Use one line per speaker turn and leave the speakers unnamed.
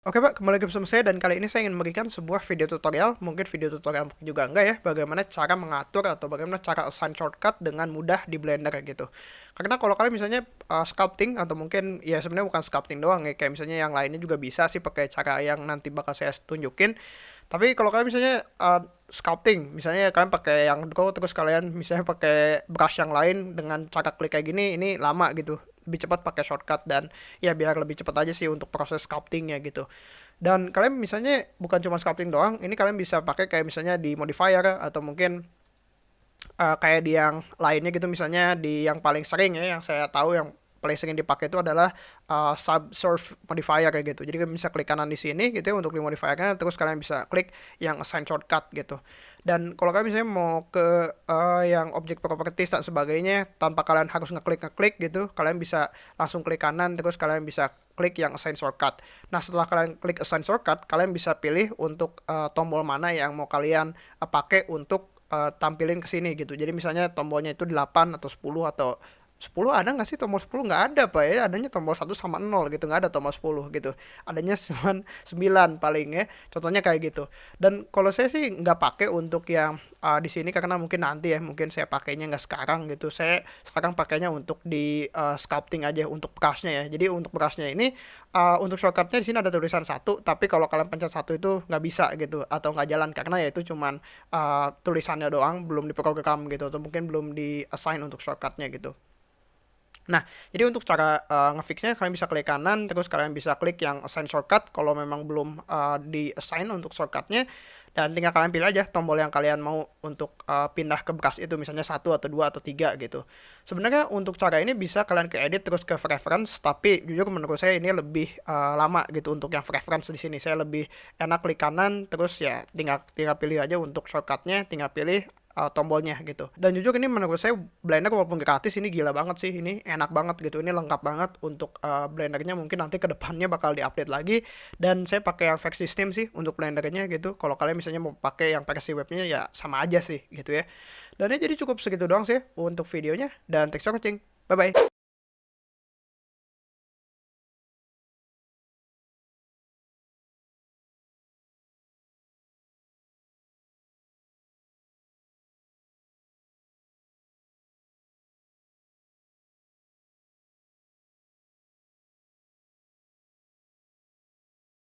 Oke Pak, kembali lagi bersama saya dan kali ini saya ingin memberikan sebuah video tutorial, mungkin video tutorial juga enggak ya, bagaimana cara mengatur atau bagaimana cara assign shortcut dengan mudah di Blender gitu. Karena kalau kalian misalnya uh, sculpting atau mungkin ya sebenarnya bukan sculpting doang ya, kayak misalnya yang lainnya juga bisa sih pakai cara yang nanti bakal saya tunjukin. Tapi kalau kalian misalnya uh, sculpting, misalnya kalian pakai yang draw terus kalian misalnya pakai brush yang lain dengan cara klik kayak gini, ini lama gitu lebih cepat pakai shortcut dan ya biar lebih cepat aja sih untuk proses sculptingnya gitu. Dan kalian misalnya bukan cuma sculpting doang ini kalian bisa pakai kayak misalnya di modifier atau mungkin uh, kayak di yang lainnya gitu misalnya di yang paling sering ya yang saya tahu yang paling sering dipakai itu adalah uh, subsurf modifier kayak gitu. Jadi kalian bisa klik kanan di sini gitu untuk di modifiernya terus kalian bisa klik yang assign shortcut gitu. Dan kalau kalian misalnya mau ke uh, yang object properties dan sebagainya tanpa kalian harus ngeklik ngeklik gitu, kalian bisa langsung klik kanan terus kalian bisa klik yang assign shortcut. Nah, setelah kalian klik assign shortcut, kalian bisa pilih untuk uh, tombol mana yang mau kalian uh, pakai untuk uh, tampilin ke sini gitu. Jadi misalnya tombolnya itu 8 atau 10 atau 10 ada nggak sih? Tombol 10 nggak ada pak ya. Adanya tombol 1 sama 0 gitu nggak ada tombol 10 gitu. Adanya cuma 9 paling ya. Contohnya kayak gitu. Dan kalau saya sih nggak pakai untuk yang uh, di sini karena mungkin nanti ya mungkin saya pakainya nggak sekarang gitu. Saya sekarang pakainya untuk di uh, sculpting aja untuk brushnya ya. Jadi untuk brushnya ini uh, untuk shortcutnya di sini ada tulisan satu tapi kalau kalian pencet satu itu nggak bisa gitu atau nggak jalan karena ya itu cuman uh, tulisannya doang belum diprogram gitu atau mungkin belum di assign untuk shortcutnya gitu Nah, jadi untuk cara uh, ngefixnya kalian bisa klik kanan, terus kalian bisa klik yang assign shortcut kalau memang belum uh, di assign untuk shortcutnya, dan tinggal kalian pilih aja tombol yang kalian mau untuk uh, pindah ke brush itu, misalnya satu atau dua atau tiga gitu. Sebenarnya untuk cara ini bisa kalian ke edit terus ke preference, tapi jujur menurut saya ini lebih uh, lama gitu untuk yang preference di sini. Saya lebih enak klik kanan, terus ya tinggal tinggal pilih aja untuk shortcutnya, tinggal pilih uh, tombolnya gitu. Dan jujur ini menurut saya Blender walaupun gratis ini gila banget sih. Ini enak banget gitu. Ini lengkap banget untuk uh, Blendernya mungkin nanti ke depannya bakal diupdate lagi. Dan saya pakai yang versi Steam sih untuk Blendernya gitu. Kalau kalian misalnya mau pakai yang versi webnya ya sama aja sih gitu ya. Dan ini jadi cukup segitu doang sih untuk videonya. Dan thanks for watching. Bye bye.